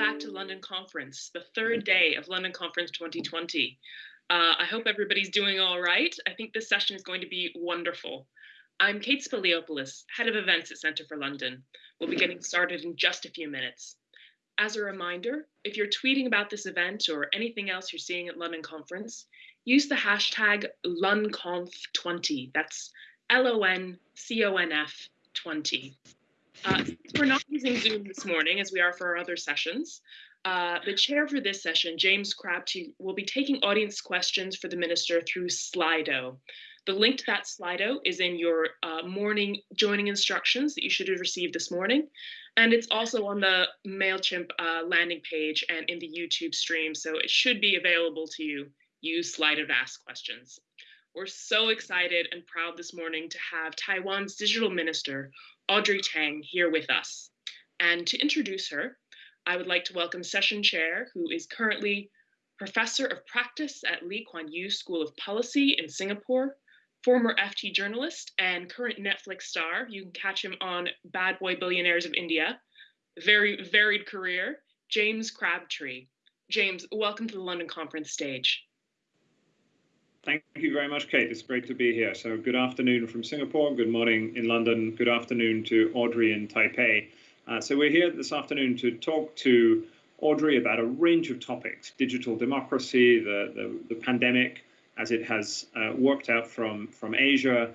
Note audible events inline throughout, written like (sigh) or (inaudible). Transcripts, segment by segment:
back to London Conference, the third day of London Conference 2020. Uh, I hope everybody's doing all right. I think this session is going to be wonderful. I'm Kate Spiliopoulos, Head of Events at Centre for London. We'll be getting started in just a few minutes. As a reminder, if you're tweeting about this event or anything else you're seeing at London Conference, use the hashtag LONCONF20. That's L O N C O N F 20. Uh, we're not using Zoom this morning as we are for our other sessions. Uh, the chair for this session, James Crabtree, will be taking audience questions for the minister through Slido. The link to that Slido is in your uh, morning joining instructions that you should have received this morning. And it's also on the MailChimp uh, landing page and in the YouTube stream, so it should be available to you. Use Slido to ask questions. We're so excited and proud this morning to have Taiwan's digital minister, Audrey Tang, here with us. And to introduce her, I would like to welcome session chair, who is currently professor of practice at Lee Kuan Yew School of Policy in Singapore, former FT journalist and current Netflix star. You can catch him on Bad Boy Billionaires of India. Very varied career, James Crabtree. James, welcome to the London Conference stage. Thank you very much, Kate. It's great to be here. So, good afternoon from Singapore, good morning in London, good afternoon to Audrey in Taipei. Uh, so, we're here this afternoon to talk to Audrey about a range of topics digital democracy, the, the, the pandemic as it has uh, worked out from, from Asia,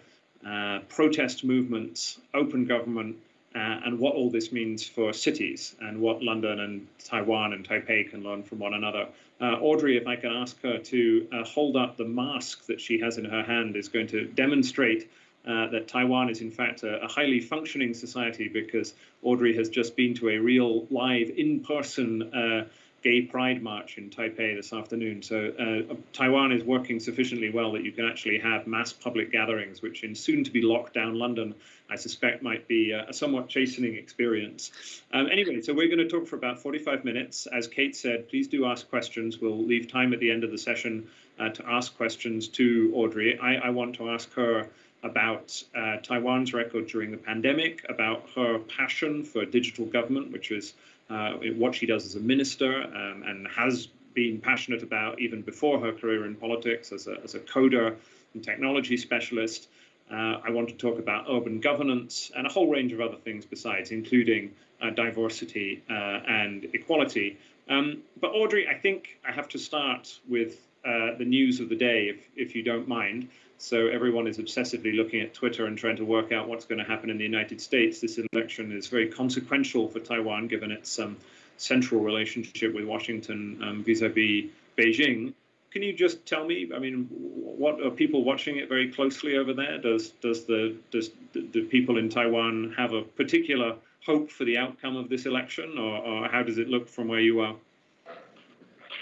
uh, protest movements, open government, uh, and what all this means for cities and what London and Taiwan and Taipei can learn from one another. Uh, Audrey, if I can ask her to uh, hold up the mask that she has in her hand, is going to demonstrate uh, that Taiwan is in fact a, a, highly functioning society because Audrey has just been to a real live in-person uh, gay pride march in Taipei this afternoon. So uh, Taiwan is working sufficiently well that you can actually have mass public gatherings, which in soon to be locked down London, I suspect might be a, somewhat chastening experience. Um, anyway, so we're going to talk for about 45 minutes. As Kate said, please do ask questions. We'll leave time at the end of the session uh, to ask questions to Audrey. I, I want to ask her about uh, Taiwan's record during the pandemic, about her passion for digital government, which is uh, what she does as a minister um, and has been passionate about even before her career in politics as a, as a coder and technology specialist. Uh, I want to talk about urban governance and a whole range of other things besides, including uh, diversity uh, and equality. Um, but Audrey, I think I have to start with uh, the news of the day, if, if you don't mind. So everyone is obsessively looking at Twitter and trying to work out what's going to happen in the United States. This election is very consequential for Taiwan, given its um, central relationship with Washington um, vis-a-vis Beijing. Can you just tell me? I mean, what are people watching it very closely over there? Does does the does the people in Taiwan have a particular hope for the outcome of this election, or, or how does it look from where you are?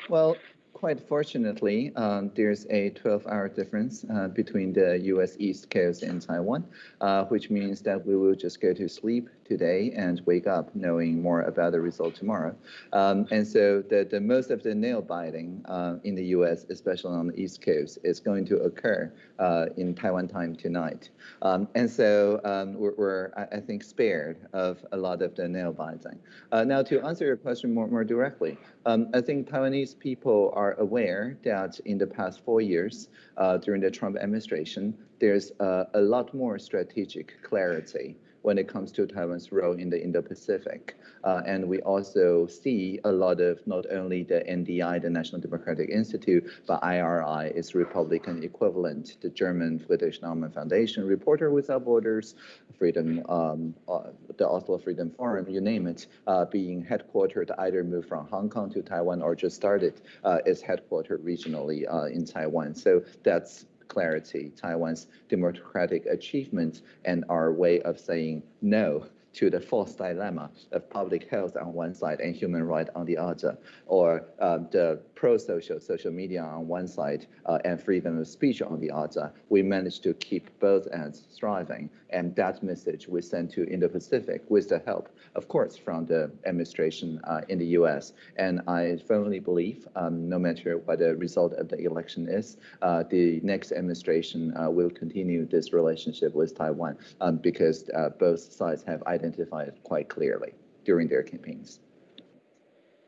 Well, quite fortunately, um, there's a 12-hour difference uh, between the U.S. East Coast and Taiwan, uh, which means that we will just go to sleep today and wake up knowing more about the result tomorrow. Um, and so the, the most of the nail biting uh, in the U.S., especially on the East Coast, is going to occur uh, in Taiwan time tonight. Um, and so um, we're, we're, I think, spared of a lot of the nail biting. Uh, now, to answer your question more, more directly, um, I think Taiwanese people are aware that in the past four years, uh, during the Trump administration, there's uh, a lot more strategic clarity when it comes to Taiwan's role in the Indo-Pacific. Uh, and we also see a lot of not only the NDI, the National Democratic Institute, but IRI, its Republican equivalent, the German Friedrich Naumann Foundation, Reporter Without Borders, Freedom, um, uh, the Oslo Freedom Forum, you name it, uh, being headquartered either moved from Hong Kong to Taiwan or just started uh, its headquartered regionally uh, in Taiwan. So that's clarity, Taiwan's democratic achievement, and our way of saying no to the false dilemma of public health on one side and human rights on the other, or um, the pro-social social media on one side uh, and freedom of speech on the other. We managed to keep both ends thriving, and that message we sent to Indo-Pacific with the help, of course, from the administration uh, in the U.S. And I firmly believe, um, no matter what the result of the election is, uh, the next administration uh, will continue this relationship with Taiwan um, because uh, both sides have identified quite clearly during their campaigns.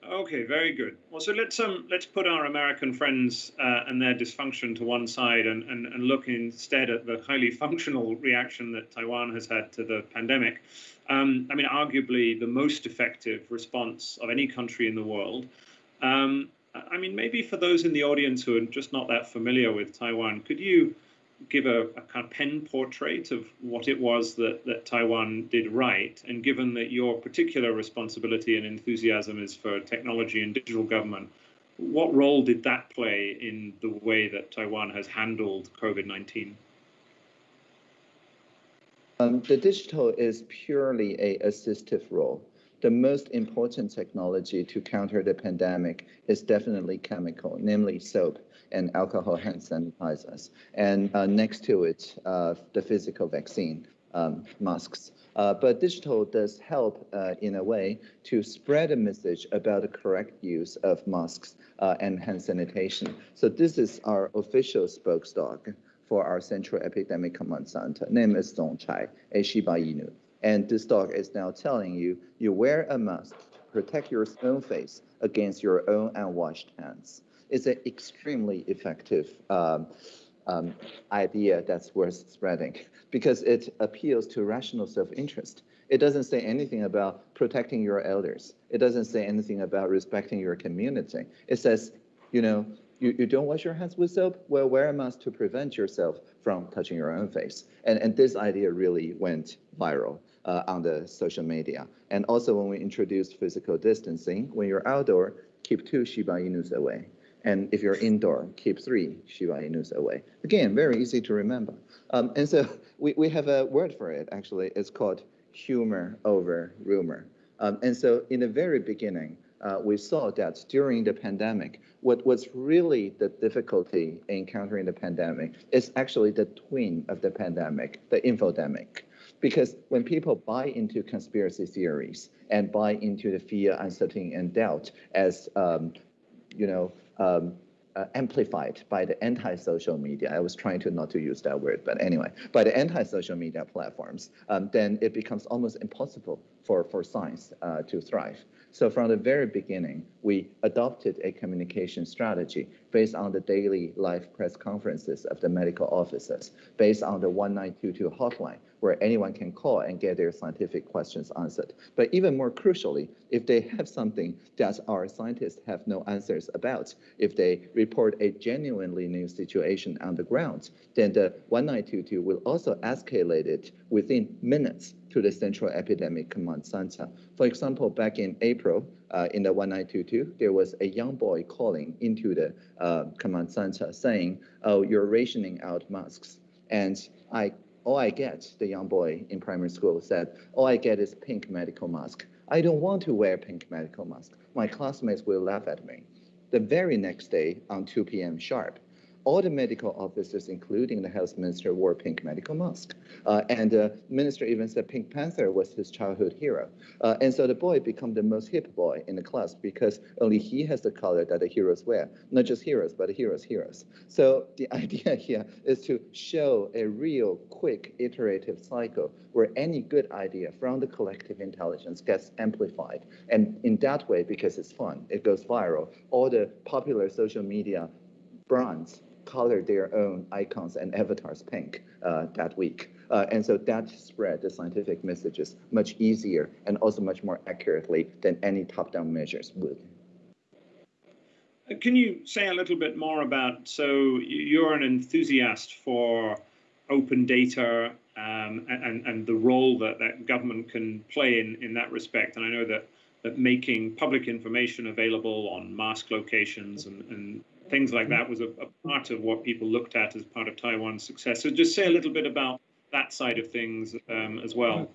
Okay, very good. Well, so let's um let's put our American friends uh, and their dysfunction to one side and, and and look instead at the highly (laughs) functional reaction that Taiwan has had to the pandemic. Um, I mean, arguably the most effective response of any country in the world. Um, I mean, maybe for those in the audience who are just not that familiar with Taiwan, could you give a, a, kind of pen portrait of what it was that, that Taiwan did right. And given that your particular responsibility and enthusiasm is for technology and digital government, what role did that play in the way that Taiwan has handled COVID 19? Um, the digital is purely a assistive role the most important technology to counter the pandemic is definitely chemical, namely soap and alcohol hand sanitizers. And uh, next to it, uh, the physical vaccine, um, masks. Uh, but digital does help uh, in a way to spread a message about the correct use of masks uh, and hand sanitation. So this is our official spokesdog for our Central Epidemic Command Center. Name is Zongchai, a Shiba Inu. And this dog is now telling you, you wear a mask, to protect your own face against your own unwashed hands. It's an extremely effective um, um, idea that's worth spreading because it appeals to rational self-interest. It doesn't say anything about protecting your elders. It doesn't say anything about respecting your community. It says, you know, you, you don't wash your hands with soap? Well, wear a mask to prevent yourself from touching your own face. And, and this idea really went viral uh, on the social media. And also when we introduced physical distancing, when you're outdoor, keep two Shiba Inus away. And if you're indoor, keep three Shiba Inus away. Again, very easy to remember. Um, and so we, we have a word for it, actually. It's called humor over rumor. Um, and so in the very beginning, uh, we saw that during the pandemic, what was really the difficulty in countering the pandemic is actually the twin of the pandemic, the infodemic. Because when people buy into conspiracy theories and buy into the fear, uncertainty, and doubt as, um, you know, um, uh, amplified by the anti-social media. I was trying to not to use that word, but anyway, by the anti-social media platforms, um, then it becomes almost impossible for, for science uh, to thrive. So from the very beginning, we adopted a communication strategy based on the daily live press conferences of the medical officers, based on the 1922 hotline, where anyone can call and get their scientific questions answered. But even more crucially, if they have something that our scientists have no answers about, if they report a genuinely new situation on the ground, then the 1922 will also escalate it within minutes to the Central Epidemic Command Center. For example, back in April, uh, in the 1922, there was a young boy calling into the uh, command center saying, oh, you're rationing out masks. And I, all I get, the young boy in primary school said, all I get is pink medical mask. I don't want to wear pink medical mask. My classmates will laugh at me. The very next day, on 2 p.m. sharp, all the medical officers, including the health minister, wore pink medical mask. Uh, and the minister even said Pink Panther was his childhood hero. Uh, and so the boy became the most hip boy in the class because only he has the color that the heroes wear. Not just heroes, but the heroes' heroes. So the (laughs) idea here is to show a real quick iterative cycle where any good idea from the collective intelligence gets amplified. And in that way, because it's fun, it goes viral, all the popular social media brands color their own icons and avatars pink uh, that week. Uh, and so that spread the scientific messages much easier and also much more accurately than any top-down measures would. Uh, can you say a little bit more about, so you're an enthusiast for open data um, and, and the role that, that government can play in, in that respect. And I know that, that making public information available on mask locations and, and things like that was a, a, part of what people looked at as part of Taiwan's success. So just say a little bit about that side of things um, as well.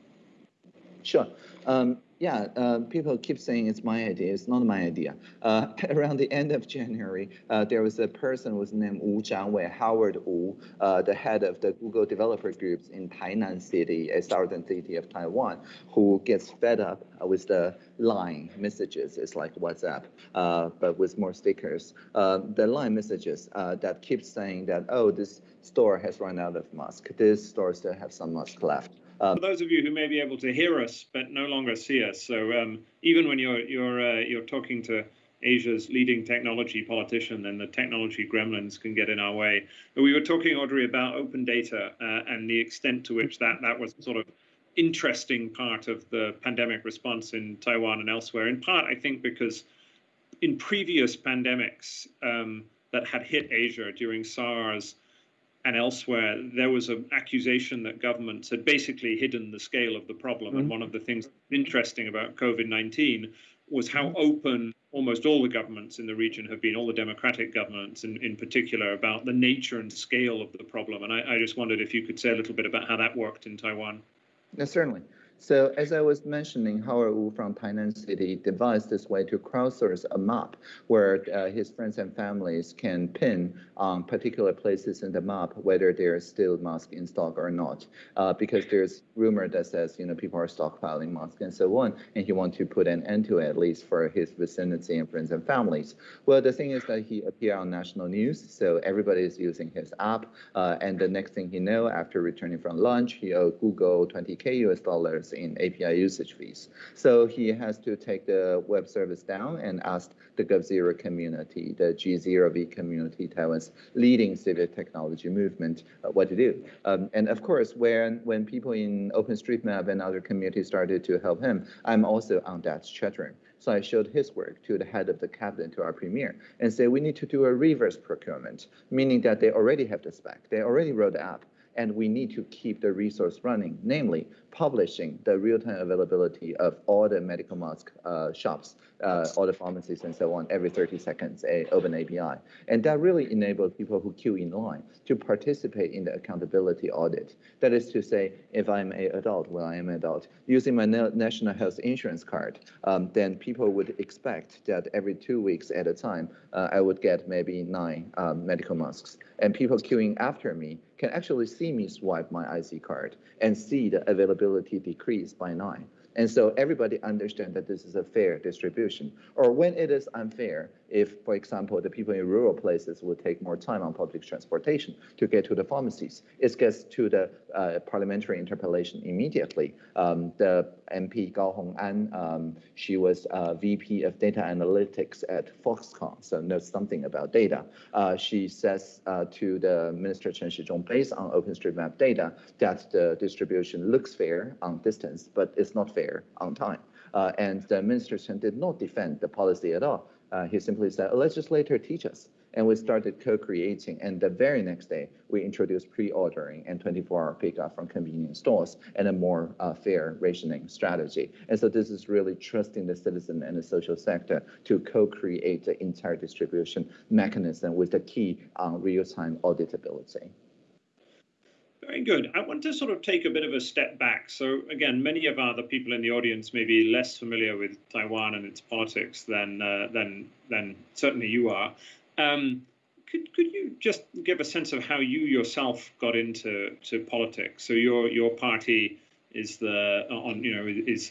Sure. Um, yeah, uh, people keep saying it's my idea. It's not my idea. Uh, (laughs) around the end of January, uh, there was a person was named Wu Zhanwei, Howard Wu, uh, the head of the Google developer groups in Tainan City, a southern city of Taiwan, who gets fed up with the line messages. It's like WhatsApp, uh, but with more stickers. Uh, the line messages that keep saying that, oh, this store has run out of mask. This store still has some mask left. Um, For those of you who may be able to hear us but no longer see us, so um, even when you're you're uh, you're talking to Asia's leading technology politician, then the technology gremlins can get in our way. But we were talking, Audrey, about open data uh, and the extent to which that that was sort of interesting part of the pandemic response in Taiwan and elsewhere. In part, I think because in previous pandemics um, that had hit Asia during SARS and elsewhere, there was an accusation that governments had basically hidden the scale of the problem. And mm-hmm. one of the things interesting about COVID 19 was how mm-hmm. open almost all the governments in the region have been, all the democratic governments in, in particular, about the nature and scale of the problem. And I, I just wondered if you could say a little bit about how that worked in Taiwan. Yes, certainly. So as I was mentioning, Howard Wu from Tainan City devised this way to crowdsource a map where uh, his friends and families can pin on particular places in the map whether there's still mask in stock or not, uh, because there's rumor that says you know people are stockpiling masks and so on, and he wants to put an end to it at least for his vicinity and friends and families. Well, the thing is that he appeared on national news, so everybody is using his app, uh, and the next thing he know, after returning from lunch, he owed Google 20k US dollars in API usage fees. So he has to take the web service down and ask the GovZero community, the G0V community, Taiwan's leading civic technology movement, uh, what to do. Um, and of course, when, when people in OpenStreetMap and other communities started to help him, I'm also on that chat room. So I showed his work to the head of the cabinet, to our premier, and say we need to do a reverse procurement, meaning that they already have the spec, they already wrote the app, and we need to keep the resource running, namely publishing the real-time availability of all the medical mask uh, shops, uh, all the pharmacies and so on, every 30 seconds, a open API. And that really enabled people who queue in line to participate in the accountability audit. That is to say, if I'm an adult, well, I am an adult, using my national health insurance card, um, then people would expect that every two weeks at a time, uh, I would get maybe nine um, medical masks. And people queuing after me can actually see me swipe my IC card and see the availability decrease by nine. And so everybody understand that this is a fair distribution. Or when it is unfair, if, for example, the people in rural places will take more time on public transportation to get to the pharmacies, it gets to the uh, parliamentary interpellation immediately. Um, the MP Gao Hong'an, um, she was uh, VP of data analytics at Foxconn, so knows something about data. Uh, she says uh, to the Minister Chen Shizhong, based on OpenStreetMap data, that the distribution looks fair on distance, but it's not fair on time. Uh, and the Minister Chen did not defend the policy at all. Uh, he simply said, a legislator teach us. And we started co-creating. And the very next day, we introduced pre-ordering and 24-hour pickup from convenience stores and a more uh, fair rationing strategy. And so this is really trusting the citizen and the social sector to co-create the entire distribution mechanism with the key on real-time auditability. Very good. I want to sort of take a bit of a step back. So again, many of our the people in the audience may be less familiar with Taiwan and its politics than uh, than than certainly you are. Um, could could you just give a sense of how you yourself got into to politics? So your your party is the on you know is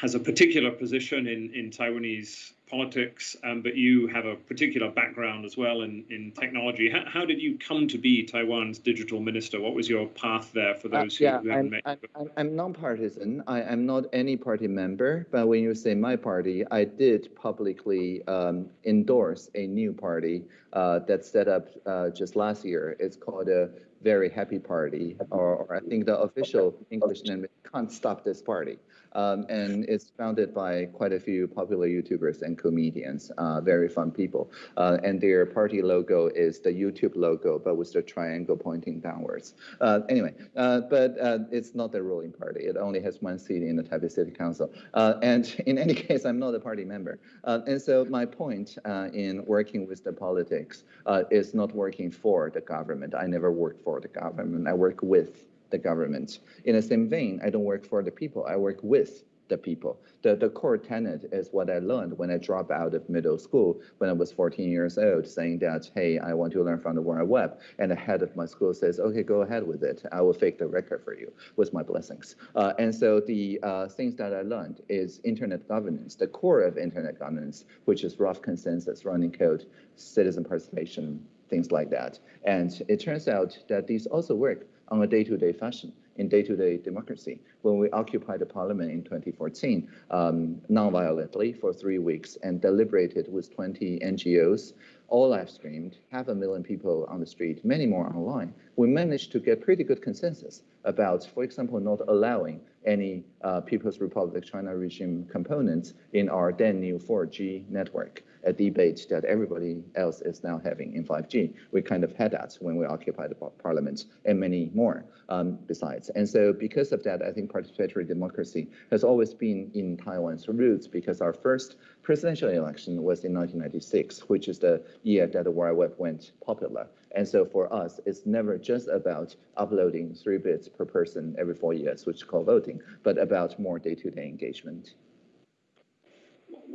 has a particular position in in Taiwanese politics, um, but you have a particular background as well in, in technology. How, how, did you come to be Taiwan's digital minister? What was your path there for uh, those uh, yeah, who haven't met? I'm, I'm, I'm nonpartisan. I, am not any party member, but when you say my party, I did publicly um, endorse a new party uh, that set up uh, just last year. It's called a Very Happy Party, or, or I think the official English name is Can't Stop This Party. Um, and it's founded by quite a few popular YouTubers and comedians, uh, very fun people. Uh, and their party logo is the YouTube logo, but with the triangle pointing downwards. Uh, anyway, uh, but uh, it's not the ruling party. It only has one seat in the Taipei City Council. Uh, and (laughs) in any case, I'm not a party member. and so my point in working with the politics is not working for the government. I never worked for the government. I work with the government. In the same vein, I don't work for the people, I work with the people. The, the core tenet is what I learned when I dropped out of middle school when I was 14 years old, saying that, hey, I want to learn from the World Web. And the head of my school says, okay, go ahead with it. I will fake the record for you with my blessings. Uh, and so the uh, things that I learned is internet governance, the core of internet governance, which is rough consensus, running code, citizen participation, things like that. And it turns out that these also work on a day-to-day fashion in day-to-day democracy. When we occupied the parliament in 2014, um, non-violently for three weeks and deliberated with 20 NGOs, all live streamed, half a million people on the street, many more online, we managed to get pretty good consensus about, for example, not allowing any uh, People's Republic China regime components in our then new 4G network a debate that everybody else is now having in 5G. We kind of had that when we occupied the parliament and many more um, besides. And so because of that, I think participatory democracy has always been in Taiwan's roots because our first presidential election was in 1996, which is the year that the World Web went popular. And so for us, it's never just about uploading three bits per person every four years, which is called voting, but about more day-to-day -day engagement.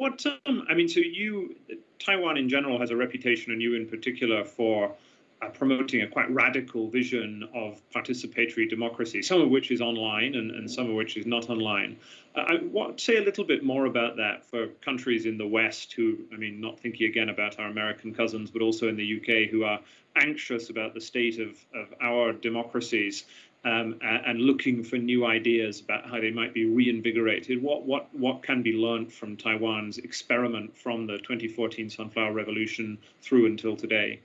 What um, I mean, so you, Taiwan in general has a reputation, and you in particular, for promoting a quite radical vision of participatory democracy, some of which is online and, and some of which is not online. Uh, I want to say a little bit more about that for countries in the West who, I mean, not thinking again about our American cousins, but also in the UK who are anxious about the state of, of our democracies um, and looking for new ideas about how they might be reinvigorated. What what what can be learned from Taiwan's experiment from the 2014 Sunflower Revolution through until today?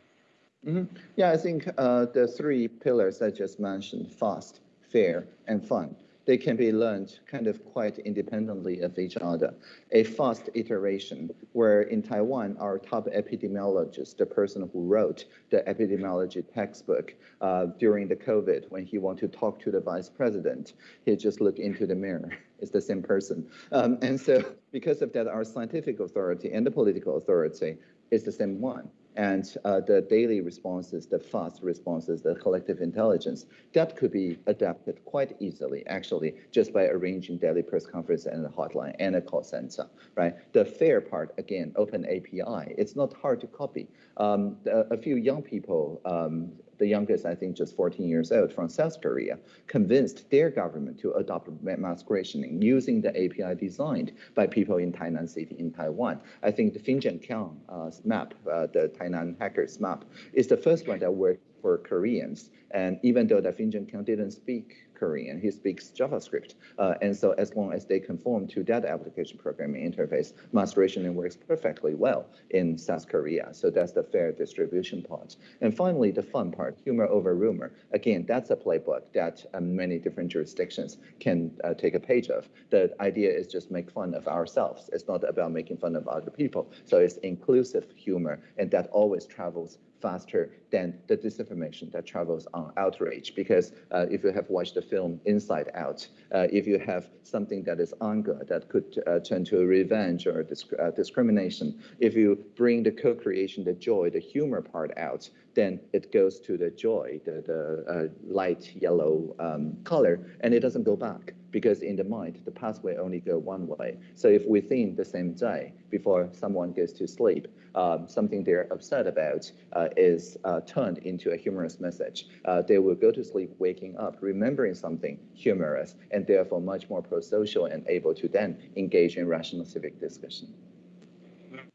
Mm -hmm. Yeah, I think uh, the three pillars I just mentioned: fast, fair, and fun they can be learned kind of quite independently of each other. A fast iteration, where in Taiwan, our top epidemiologist, the person who wrote the epidemiology textbook uh, during the COVID, when he wanted to talk to the vice president, he just looked into the mirror. (laughs) It's the same person. Um, and so because of that, our scientific authority and the political authority is the same one and uh, the daily responses, the fast responses, the collective intelligence, that could be adapted quite easily, actually, just by arranging daily press conference and a hotline and a call center, right? The fair part, again, open API, it's not hard to copy. Um, a few young people um, the youngest, I think, just 14 years old from South Korea, convinced their government to adopt mass rationing using the API designed by people in Tainan City in Taiwan. I think the Finjon Kiang uh, map, uh, the Tainan hackers map, is the first one that worked for Koreans. And even though the Finjon Kiang didn't speak Korean. He speaks JavaScript. Uh, and so as long as they conform to that application programming interface, mass rationing works perfectly well in South Korea. So that's the fair distribution part. And finally, the fun part, humor over rumor. Again, that's a playbook that uh, many different jurisdictions can uh, take a page of. The idea is just make fun of ourselves. It's not about making fun of other people. So it's inclusive humor, and that always travels faster than the disinformation that travels on outrage. Because uh, if you have watched the film Inside Out, uh, if you have something that is anger that could uh, turn to revenge or disc uh, discrimination, if you bring the co-creation, the joy, the humor part out, then it goes to the joy, the, the uh, light yellow um, color, and it doesn't go back because in the mind, the pathway only go one way. So if within the same day, before someone goes to sleep, um, something they're upset about uh, is uh, turned into a humorous message, uh, they will go to sleep waking up, remembering something humorous, and therefore much more pro-social and able to then engage in rational civic discussion.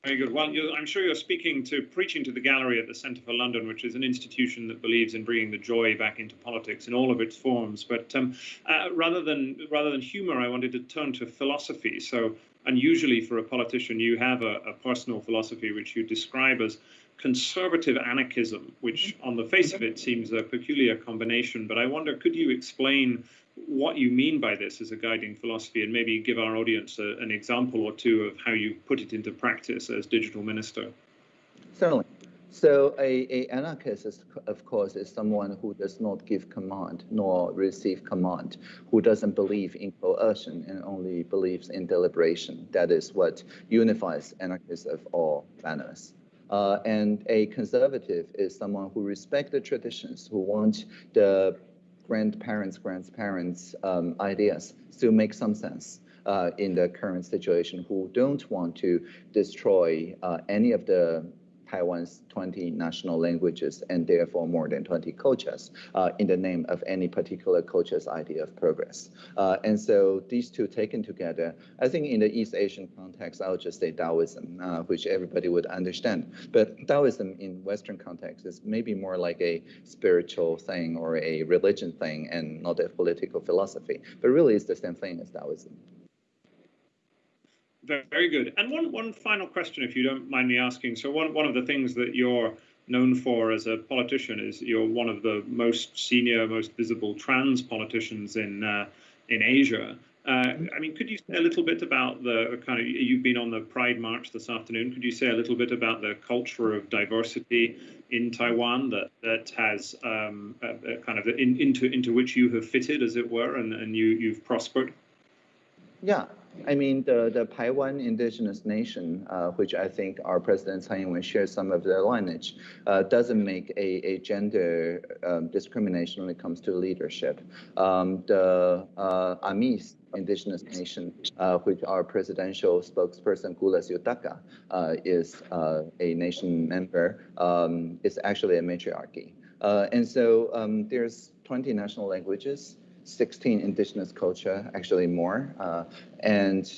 Very good. Well, I'm sure you're speaking to preaching to the gallery at the Centre for London, which is an institution that believes in bringing the joy back into politics in all of its forms. But um, uh, rather than rather than humour, I wanted to turn to philosophy. So, unusually for a politician, you have a, a personal philosophy which you describe as conservative anarchism, which mm-hmm. on the face of it mm-hmm. seems a peculiar combination. But I wonder, could you explain what you mean by this as a guiding philosophy and maybe give our audience a, an example or two of how you put it into practice as digital minister. Certainly. So a, a anarchist, is, of course, is someone who does not give command nor receive command, who doesn't believe in coercion and only believes in deliberation. That is what unifies anarchists of all manners. Uh, and a conservative is someone who respects the traditions, who want the grandparents, grandparents' um, ideas still make some sense uh, in the current situation, who don't want to destroy uh, any of the Taiwan's 20 national languages and therefore more than 20 cultures uh, in the name of any particular culture's idea of progress. Uh, and so these two taken together, I think in the East Asian context, I'll just say Taoism, uh, which everybody would understand. But Taoism in Western context is maybe more like a spiritual thing or a religion thing and not a political philosophy. But really it's the same thing as Taoism. Very good. And one, one final question, if you don't mind me asking. So one, one of the things that you're known for as a politician is you're one of the most senior, most visible trans politicians in uh, in Asia. Uh, I mean, could you say a little bit about the kind of you've been on the Pride March this afternoon? Could you say a little bit about the culture of diversity in Taiwan that that has um, kind of in, into into which you have fitted, as it were, and, and you you've prospered? Yeah, I mean, the, the Taiwan indigenous nation, uh, which I think our President Tsai Ing-wen shares some of their lineage, uh, doesn't make a, a gender um, discrimination when it comes to leadership. Um, the uh, Amis indigenous nation, uh, which our presidential spokesperson Kolas Yotaka uh, is uh, a nation member, um, is actually a matriarchy. Uh, and so um, there's 20 national languages. 16 indigenous culture, actually more. Uh, and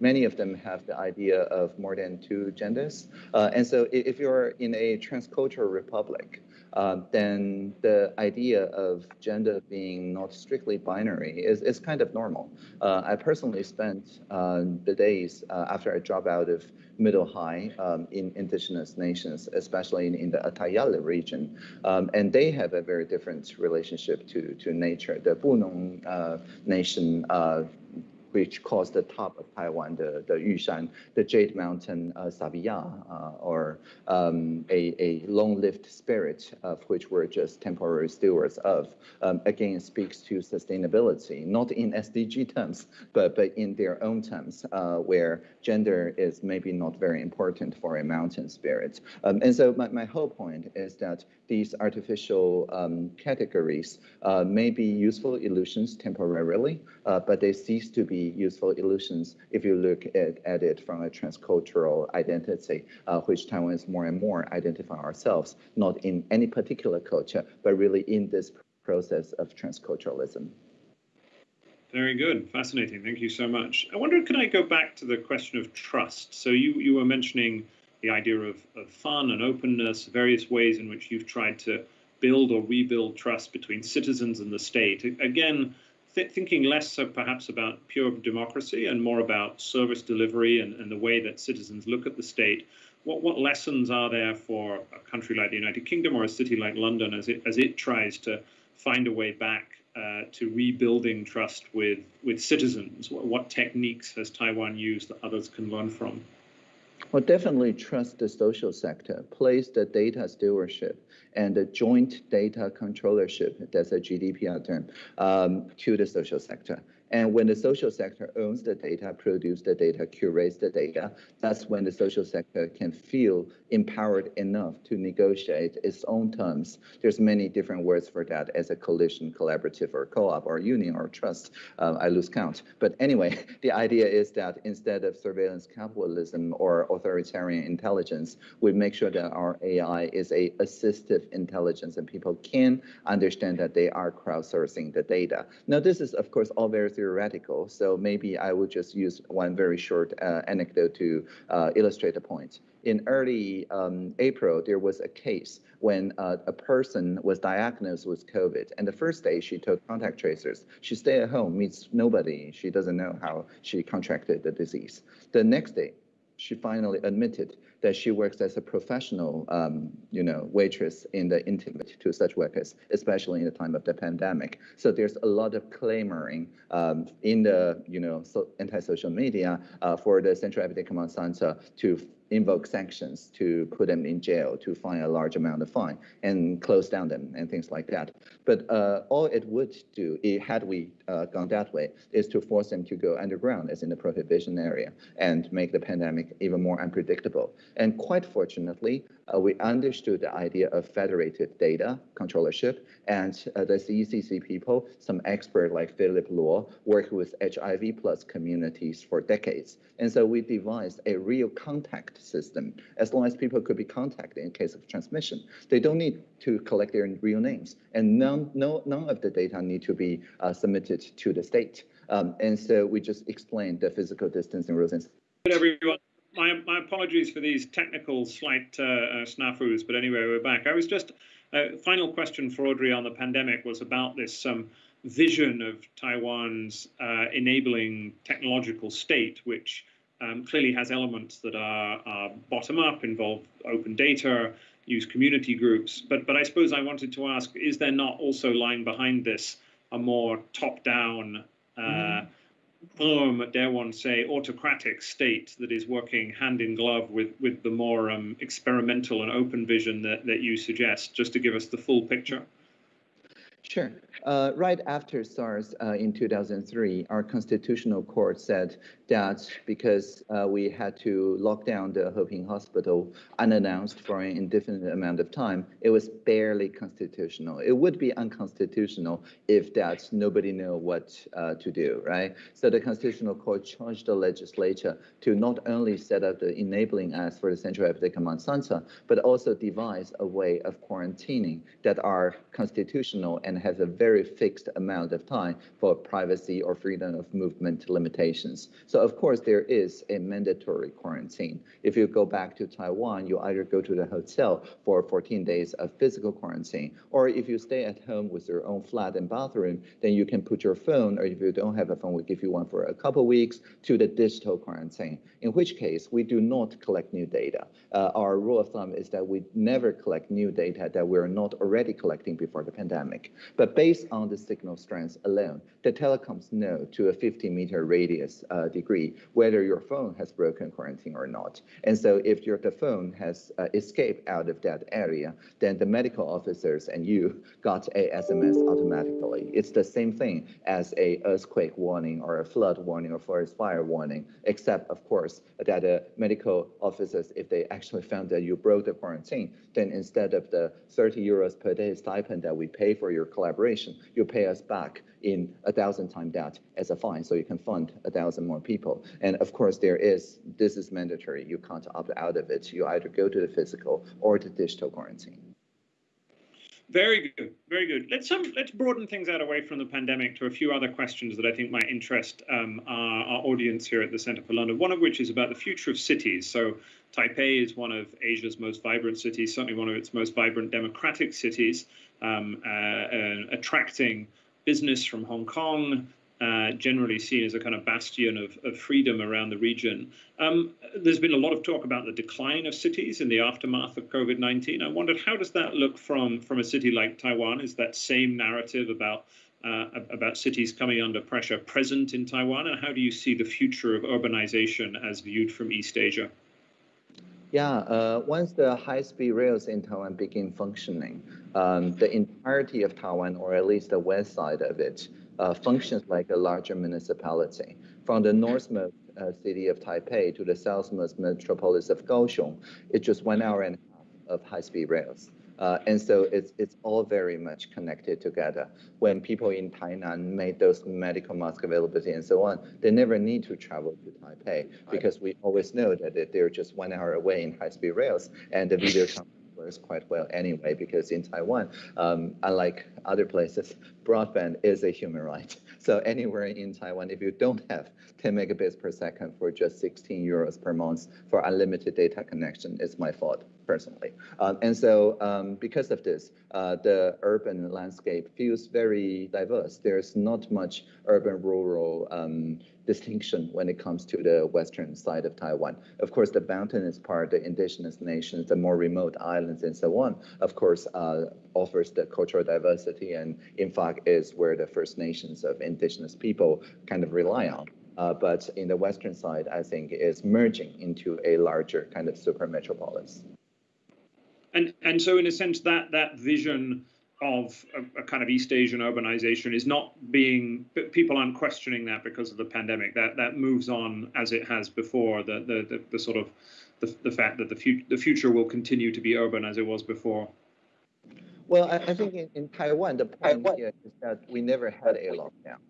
many of them have the idea of more than two genders. Uh, and so if you're in a transcultural republic, uh, then the idea of gender being not strictly binary is, is kind of normal. Uh, I personally spent uh, the days uh, after I dropped out of middle high um, in indigenous nations, especially in, in the Atayala region. Um, and they have a very different relationship to, to nature. The Bunun uh, nation which caused the top of Taiwan, the, the Yushan, the Jade Mountain uh, Sabiya, uh, or um, a, a long-lived spirit of which we're just temporary stewards of, um, again speaks to sustainability, not in SDG terms, but, but in their own terms, uh, where gender is maybe not very important for a mountain spirit. Um, and so my, my whole point is that these artificial um, categories uh, may be useful illusions temporarily, uh, but they cease to be useful illusions if you look at, at it from a transcultural identity, uh, which Taiwanese more and more identify ourselves, not in any particular culture, but really in this process of transculturalism. Very good, fascinating. Thank you so much. I wonder, can I go back to the question of trust? So you you were mentioning the idea of, of fun and openness, various ways in which you've tried to build or rebuild trust between citizens and the state. Again, th thinking less so perhaps about pure democracy and more about service delivery and, and the way that citizens look at the state. What, what lessons are there for a country like the United Kingdom or a city like London as it, as it tries to find a way back uh, to rebuilding trust with, with citizens? What, what techniques has Taiwan used that others can learn from? Well, definitely trust the social sector, place the data stewardship and the joint data controllership, that's a GDPR term, um, to the social sector. And when the social sector owns the data, produce the data, curates the data, that's when the social sector can feel empowered enough to negotiate its own terms. There's many different words for that as a coalition, collaborative, or co-op, or union, or trust. Uh, I lose count. But anyway, (laughs) the idea is that instead of surveillance capitalism or authoritarian intelligence, we make sure that our AI is a assistive intelligence and people can understand that they are crowdsourcing the data. Now, this is, of course, all very theoretical, so maybe I will just use one very short uh, anecdote to uh, illustrate the point. In early um, April, there was a case when uh, a person was diagnosed with COVID, and the first day she took contact tracers. She stayed at home, meets nobody. She doesn't know how she contracted the disease. The next day, she finally admitted that she works as a professional, um, you know, waitress in the intimate to such workers, especially in the time of the pandemic. So there's a lot of clamoring um, in the, you know, so anti-social media uh, for the Central Epidemic Command Center to invoke sanctions to put them in jail, to fine a large amount of fine and close down them and things like that. But uh, all it would do, it, had we uh, gone that way, is to force them to go underground, as in the prohibition area, and make the pandemic even more unpredictable. And quite fortunately, uh, we understood the idea of federated data controllership, and uh, the CECC people, some expert like Philip Lo, worked with HIV plus communities for decades. And so we devised a real contact system, as long as people could be contacted in case of transmission. They don't need to collect their real names, and none, no, none of the data need to be uh, submitted to the state. Um, and so we just explained the physical distancing rules. Good everyone. My, my apologies for these technical slight uh, uh, snafus, but anyway, we're back. I was just, uh, final question for Audrey on the pandemic was about this um, vision of Taiwan's uh, enabling technological state, which um, clearly has elements that are, are bottom up, involve open data, use community groups. But, but I suppose I wanted to ask, is there not also lying behind this a more top down, uh, mm firm, dare one say, autocratic state that is working hand in glove with, with the more um, experimental and open vision that, that you suggest, just to give us the full picture? Sure. Uh, right after SARS uh, in 2003, our constitutional court said that because uh, we had to lock down the Heping Hospital unannounced for an indefinite amount of time, it was barely constitutional. It would be unconstitutional if that nobody knew what uh, to do, right? So the constitutional court charged the legislature to not only set up the enabling acts for the Central Epidemic Command Center, but also devise a way of quarantining that are constitutional and has a very fixed amount of time for privacy or freedom of movement limitations. So of course there is a mandatory quarantine. If you go back to Taiwan, you either go to the hotel for 14 days of physical quarantine, or if you stay at home with your own flat and bathroom, then you can put your phone, or if you don't have a phone, we give you one for a couple weeks to the digital quarantine, in which case we do not collect new data. Uh, our rule of thumb is that we never collect new data that we're not already collecting before the pandemic. But based on the signal strength alone, the telecoms know to a 50 meter radius uh, degree whether your phone has broken quarantine or not. And so if your the phone has uh, escaped out of that area, then the medical officers and you got a SMS automatically. It's the same thing as a earthquake warning or a flood warning or forest fire warning, except of course that the medical officers, if they actually found that you broke the quarantine, then instead of the 30 euros per day stipend that we pay for your collaboration, you pay us back in a thousand times that as a fine, so you can fund a thousand more people. And of course, there is, this is mandatory. You can't opt out of it. You either go to the physical or the digital quarantine. Very good, very good. Let's um, let's broaden things out away from the pandemic to a few other questions that I think might interest um, our, our, audience here at the Centre for London. One of which is about the future of cities. So Taipei is one of Asia's most vibrant cities, certainly one of its most vibrant democratic cities, um, uh, attracting business from Hong Kong, uh, generally seen as a kind of bastion of, of freedom around the region. Um, there's been a lot of talk about the decline of cities in the aftermath of COVID-19. I wondered how does that look from from a city like Taiwan? Is that same narrative about uh, about cities coming under pressure present in Taiwan, and how do you see the future of urbanization as viewed from East Asia? Yeah, uh, once the high-speed rails in Taiwan begin functioning, um, the entirety of Taiwan, or at least the west side of it, uh, functions like a larger municipality. From the northmost uh, city of Taipei to the southmost metropolis of Kaohsiung, it's just one hour and a half of high-speed rails. Uh, and so it's it's all very much connected together. When people in Tainan made those medical mask availability and so on, they never need to travel to Taipei because we always know that they're just one hour away in high-speed rails, and the video (laughs) works quite well anyway, because in Taiwan, um, unlike other places, broadband is a human right. (laughs) So anywhere in Taiwan, if you don't have 10 megabits per second for just 16 euros per month for unlimited data connection, it's my fault personally. Um, and so um, because of this, uh, the urban landscape feels very diverse. There's not much urban-rural um, distinction when it comes to the western side of Taiwan. Of course, the mountainous part, the indigenous nations, the more remote islands and so on, of course, uh, offers the cultural diversity and in fact is where the First Nations of indigenous people kind of rely on. Uh, but in the western side, I think is merging into a larger kind of super metropolis. And and so in a sense that that vision of a, a, kind of East Asian urbanization is not being people aren't questioning that because of the pandemic. That that moves on as it has before. The the the, the sort of the, the fact that the future the future will continue to be urban as it was before. Well, I, I think in, in Taiwan the point Taiwan. here is that we never had a lockdown.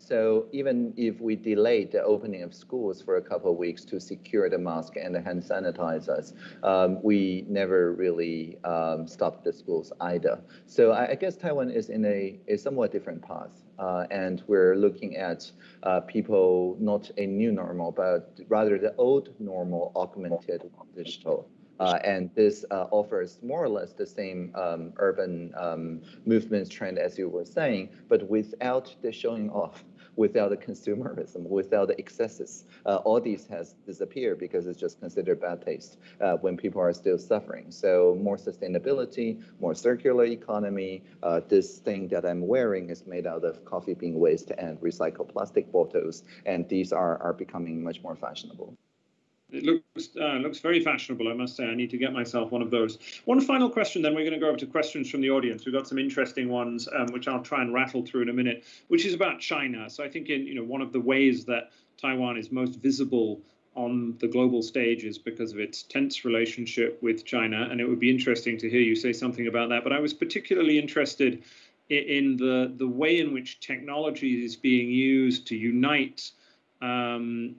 So even if we delayed the opening of schools for a couple of weeks to secure the mask and the hand sanitizers, um, we never really um, stopped the schools either. So I, I, guess Taiwan is in a, a somewhat different path. Uh, and we're looking at uh, people, not a new normal, but rather the old normal augmented digital. Uh, and this uh, offers more or less the same um, urban um, movements trend as you were saying, but without the showing off without the consumerism, without the excesses. Uh, all these has disappeared because it's just considered bad taste uh, when people are still suffering. So more sustainability, more circular economy. Uh, this thing that I'm wearing is made out of coffee bean waste and recycled plastic bottles, and these are, are becoming much more fashionable. It looks uh, looks very fashionable, I must say. I need to get myself one of those. One final question, then we're going to go over to questions from the audience. We've got some interesting ones, um, which I'll try and rattle through in a minute, which is about China. So I think in you know one of the ways that Taiwan is most visible on the global stage is because of its tense relationship with China, and it would be interesting to hear you say something about that. But I was particularly interested in the the way in which technology is being used to unite um,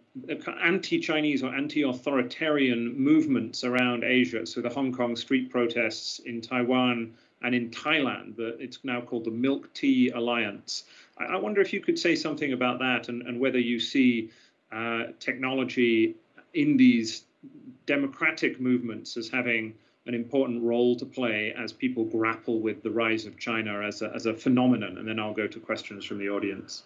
anti-Chinese or anti-authoritarian movements around Asia. So the Hong Kong street protests in Taiwan and in Thailand, the, it's now called the Milk Tea Alliance. I, I, wonder if you could say something about that and, and whether you see uh, technology in these democratic movements as having an important role to play as people grapple with the rise of China as a, as a phenomenon. And then I'll go to questions from the audience.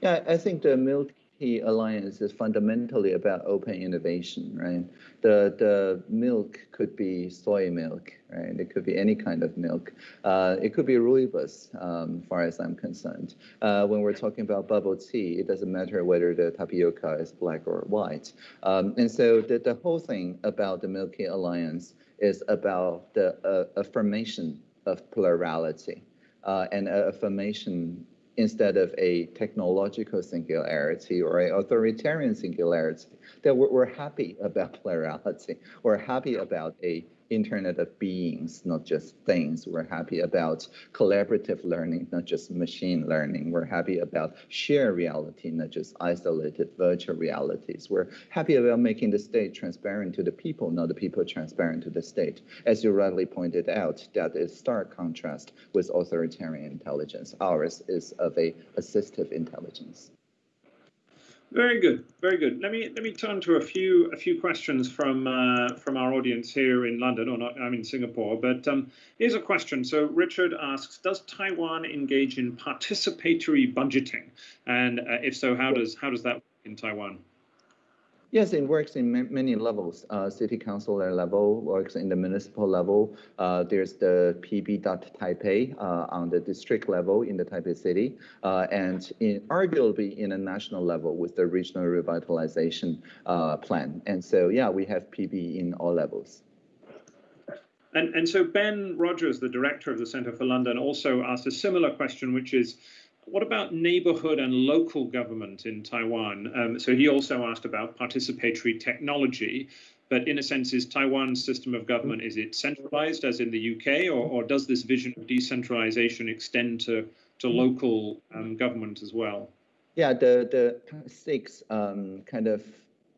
Yeah, I think the Milk The alliance is fundamentally about open innovation, right? The the milk could be soy milk, right? It could be any kind of milk. Uh, it could be rooibos, um, far as I'm concerned. Uh, when we're talking about bubble tea, it doesn't matter whether the tapioca is black or white. Um, and so the, the whole thing about the Milk Tea Alliance is about the uh, affirmation of plurality uh, and affirmation instead of a technological singularity or a authoritarian singularity, that we're, we're happy about (laughs) plurality. We're happy about a Internet of beings, not just things. We're happy about collaborative learning, not just machine learning. We're happy about shared reality, not just isolated virtual realities. We're happy about making the state transparent to the people, not the people transparent to the state. As you rightly pointed out, that is stark contrast with authoritarian intelligence. Ours is of a assistive intelligence. Very good, very good. Let me let me turn to a few a few questions from uh, from our audience here in London, or not, I'm in Singapore. But um, here's a question. So Richard asks, does Taiwan engage in participatory budgeting, and uh, if so, how does how does that work in Taiwan? Yes, it works in many levels. Uh, city council level works in the municipal level. Uh, there's the PB.Taipei uh, on the district level in the Taipei city, uh, and in, arguably in a national level with the regional revitalization uh, plan. And so, yeah, we have PB in all levels. And, and so Ben Rogers, the director of the Centre for London, also asked a similar question, which is, what about neighborhood and local government in Taiwan? Um, so he also asked about participatory technology, but in a sense, is Taiwan's system of government, is it centralized as in the UK, or, or does this vision of decentralization extend to, to local um, government as well? Yeah, the, the six um, kind of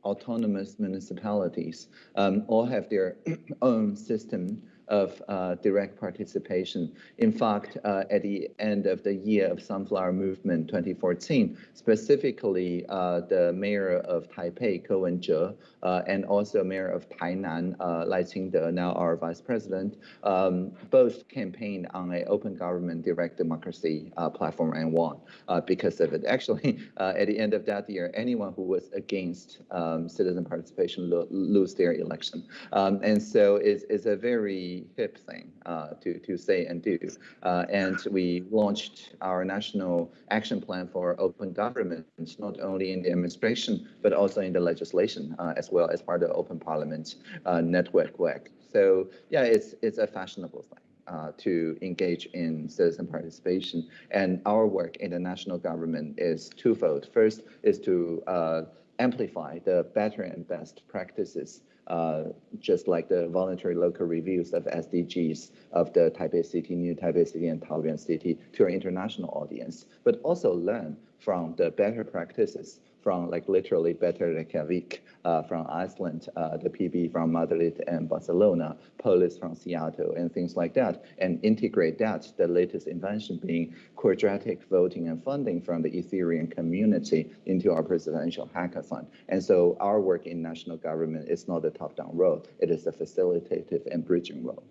autonomous municipalities um, all have their (clears throat) own system of uh, direct participation. In fact, uh, at the end of the year of Sunflower Movement 2014, specifically uh, the mayor of Taipei, Ko Wen-je, and also mayor of Tainan, Lai Ching-te, now our vice president, um, both campaigned on an open government direct democracy platform and won because of it. Actually, (laughs) at the end of that year, anyone who was against um, citizen participation lo lose their election. Um, and so it's, it's a very hip thing uh, to, to say and do. Uh, and we launched our national action plan for open government, not only in the administration, but also in the legislation, uh, as well as part of the Open Parliament uh, network work. So yeah, it's, it's a fashionable thing. Uh, to engage in citizen participation. And our work in the national government is twofold. First is to uh, amplify the better and best practices Uh, just like the voluntary local reviews of SDGs of the Taipei City, New Taipei City, and Taoyuan City to our international audience, but also learn from the better practices from like literally Better Reykjavik uh, from Iceland, uh, the PB from Madrid and Barcelona, Polis from Seattle, and things like that, and integrate that, the latest invention being quadratic voting and funding from the Ethereum community into our presidential hackathon. And so our work in national government is not a top-down role, it is a facilitative and bridging role.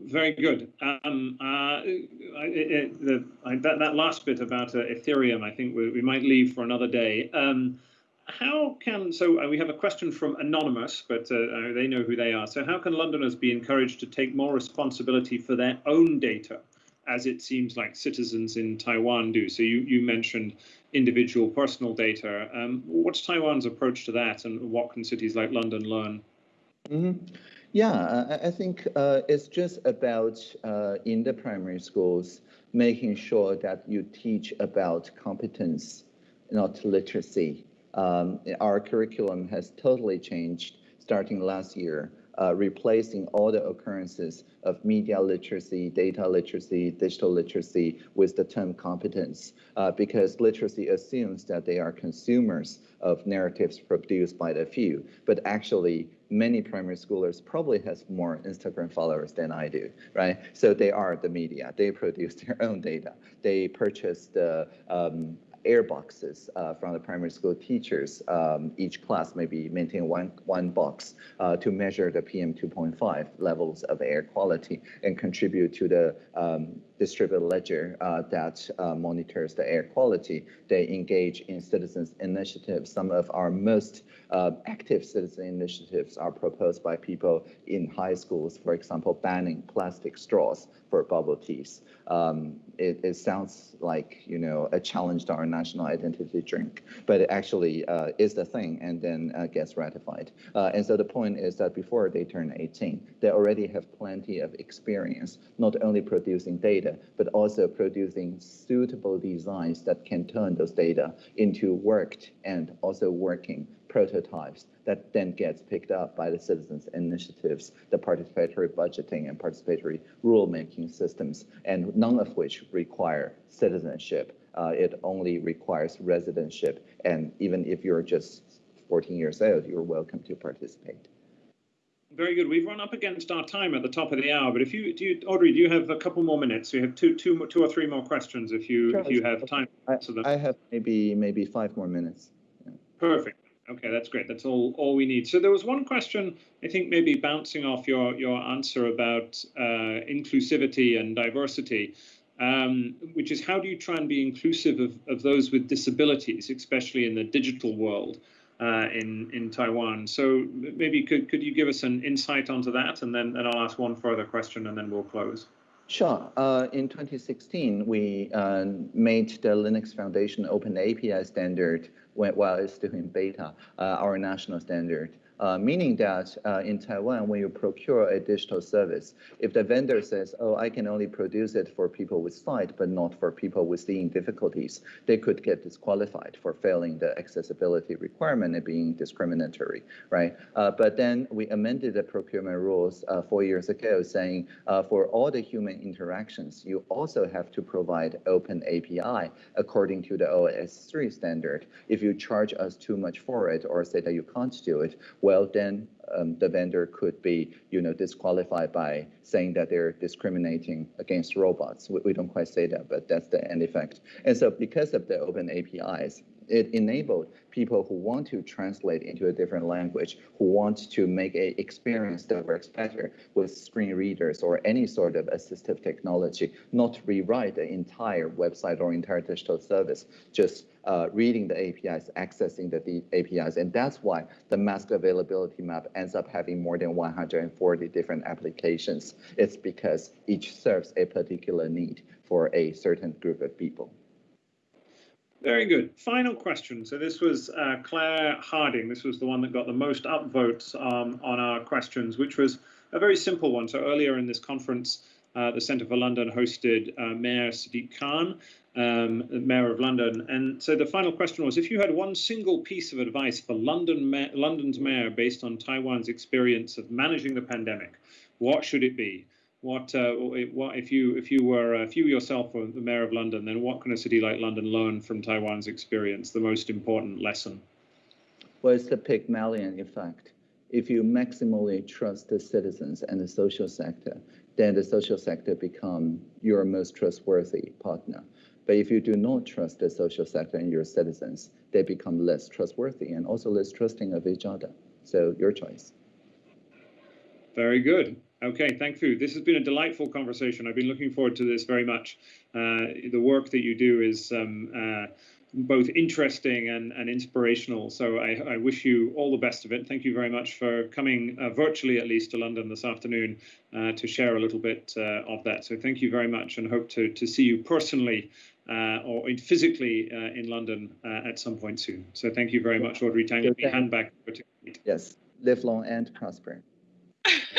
Very good. Um, uh, it, the, I, that, that last bit about uh, Ethereum, I think we, we, might leave for another day. Um, how can, so uh, we have a question from Anonymous, but uh, uh, they know who they are. So how can Londoners be encouraged to take more responsibility for their own data, as it seems like citizens in Taiwan do? So you, you mentioned individual personal data. Um, what's Taiwan's approach to that and what can cities like London learn? Mm -hmm. Yeah, I, think uh, it's just about uh, in the primary schools making sure that you teach about competence, not literacy. Um, our curriculum has totally changed starting last year, uh, replacing all the occurrences of media literacy, data literacy, digital literacy with the term competence, uh, because literacy assumes that they are consumers of narratives produced by the few, but actually many primary schoolers probably has more Instagram followers than I do, right? So they are the media. They produce (laughs) their own data. They purchase the um, air boxes uh, from the primary school teachers. Um, each class maybe maintain one, one box uh, to measure the PM 2.5 levels of air quality and contribute to the um, distributed ledger uh, that uh, monitors the air quality. They engage in citizens initiatives. Some of our most uh, active citizen initiatives are proposed by people in high schools, for example, banning plastic straws for bubble teas. Um, it, it, sounds like, you know, a challenge to our national identity drink, but it actually uh, is the thing and then uh, gets ratified. Uh, and so the point is that before they turn 18, they already have plenty of experience, not only producing data, but also producing suitable designs that can turn those data into worked and also working prototypes that then gets picked up by the citizens initiatives, the participatory budgeting and participatory rulemaking systems, and none of which require citizenship. Uh, it only requires residentship. And even if you're just 14 years old, you're welcome to participate. Very good. We've run up against our time at the top of the hour, but if you do, you, Audrey, do you have a couple more minutes? You have two, two, two or three more questions if you sure, if you have time. I, I have maybe maybe five more minutes. Yeah. Perfect. Okay, that's great. That's all all we need. So there was one question, I think maybe bouncing off your your answer about uh, inclusivity and diversity, um, which is how do you try and be inclusive of, of those with disabilities, especially in the digital world uh, in in Taiwan. So maybe could could you give us an insight onto that, and then and I'll ask one further question, and then we'll close. Sure. Uh, in 2016, we uh, made the Linux Foundation Open API standard while it's still in beta, uh, our national standard. Uh, meaning that uh, in Taiwan, when you procure a digital service, if the vendor says, oh, I can only produce it for people with sight, but not for people with seeing difficulties, they could get disqualified for failing the accessibility requirement and being discriminatory, right? Uh, but then we amended the procurement rules uh, four years ago saying uh, for all the human interactions, you also have to provide open API according to the OS3 standard. If you charge us too much for it or say that you can't do it, well, then um, the vendor could be, you know, disqualified by saying that they're discriminating against robots. We, we, don't quite say that, but that's the end effect. And so because of the open APIs, it enabled people who want to translate into a different language, who want to make an experience that works better with screen readers or any sort of assistive technology, not rewrite the entire website or entire digital service, just uh, reading the APIs, accessing the APIs. And that's why the mask availability map ends up having more than 140 different applications. It's because each serves a particular need for a certain group of people. Very good. Final question. So this was uh, Claire Harding. This was the one that got the most upvotes um, on our questions, which was a very simple one. So earlier in this conference, uh, the Centre for London hosted uh, Mayor Sadiq Khan, um, Mayor of London. And so the final question was, if you had one single piece of advice for London ma- London's mayor based on Taiwan's experience of managing the pandemic, what should it be? What, uh, what if you if you were uh, if you yourself were the mayor of London, then what can a city like London learn from Taiwan's experience? The most important lesson. Well, it's the Pygmalion effect. If you maximally trust the citizens and the social sector, then the social sector become your most trustworthy partner. But if you do not trust the social sector and your citizens, they become less trustworthy and also less trusting of each other. So your choice. Very good. Okay, thank you. This has been a delightful conversation. I've been looking forward to this very much. Uh, the work that you do is um, uh, both interesting and, and inspirational. So I, I, wish you all the best of it. Thank you very much for coming uh, virtually, at least, to London this afternoon uh, to share a little bit uh, of that. So thank you very much and hope to, to see you personally uh, or in, physically in London at some point soon. So thank you very much, Audrey Tang. Let me hand back over to Yes, live long and prosper. (laughs)